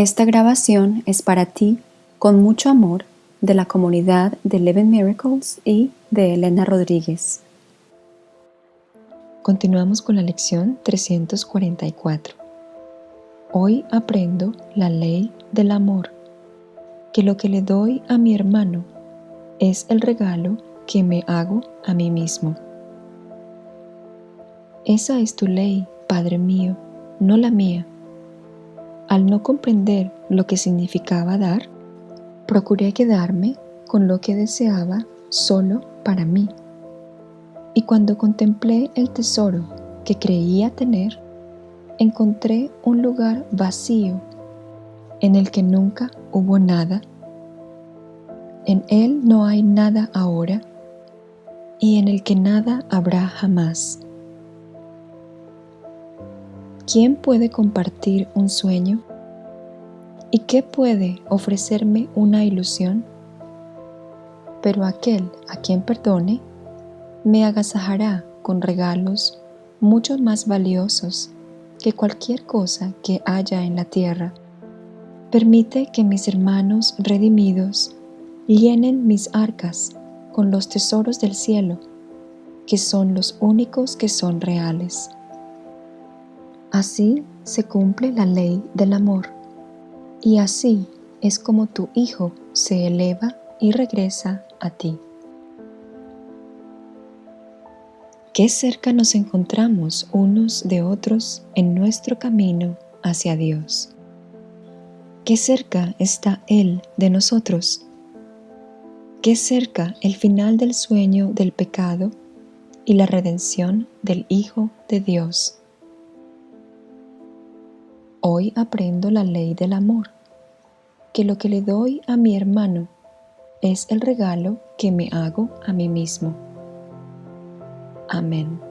Esta grabación es para ti, con mucho amor, de la comunidad de Eleven Miracles y de Elena Rodríguez. Continuamos con la lección 344. Hoy aprendo la ley del amor, que lo que le doy a mi hermano es el regalo que me hago a mí mismo. Esa es tu ley, Padre mío, no la mía. Al no comprender lo que significaba dar, procuré quedarme con lo que deseaba solo para mí. Y cuando contemplé el tesoro que creía tener, encontré un lugar vacío en el que nunca hubo nada. En él no hay nada ahora y en el que nada habrá jamás. ¿Quién puede compartir un sueño? ¿Y qué puede ofrecerme una ilusión? Pero aquel a quien perdone me agasajará con regalos mucho más valiosos que cualquier cosa que haya en la tierra. Permite que mis hermanos redimidos llenen mis arcas con los tesoros del cielo, que son los únicos que son reales. Así se cumple la ley del amor, y así es como tu Hijo se eleva y regresa a ti. Qué cerca nos encontramos unos de otros en nuestro camino hacia Dios. Qué cerca está Él de nosotros. Qué cerca el final del sueño del pecado y la redención del Hijo de Dios. Hoy aprendo la ley del amor, que lo que le doy a mi hermano es el regalo que me hago a mí mismo. Amén.